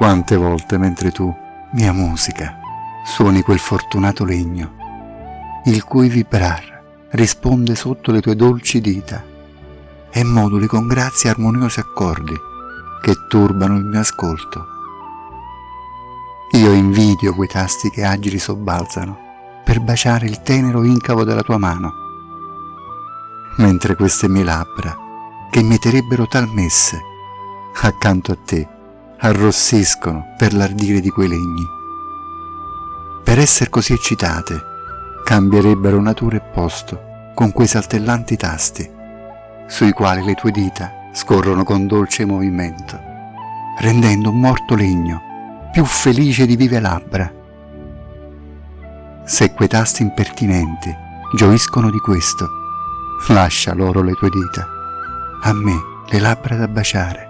Quante volte mentre tu, mia musica, suoni quel fortunato legno, il cui vibrar risponde sotto le tue dolci dita e moduli con grazie armoniosi accordi che turbano il mio ascolto. Io invidio quei tasti che agili sobbalzano per baciare il tenero incavo della tua mano, mentre queste mie labbra, che mieterebbero tal messe, accanto a te, arrossiscono per l'ardire di quei legni. Per essere così eccitate, cambierebbero natura e posto con quei saltellanti tasti, sui quali le tue dita scorrono con dolce movimento, rendendo un morto legno più felice di vive labbra. Se quei tasti impertinenti gioiscono di questo, lascia loro le tue dita, a me le labbra da baciare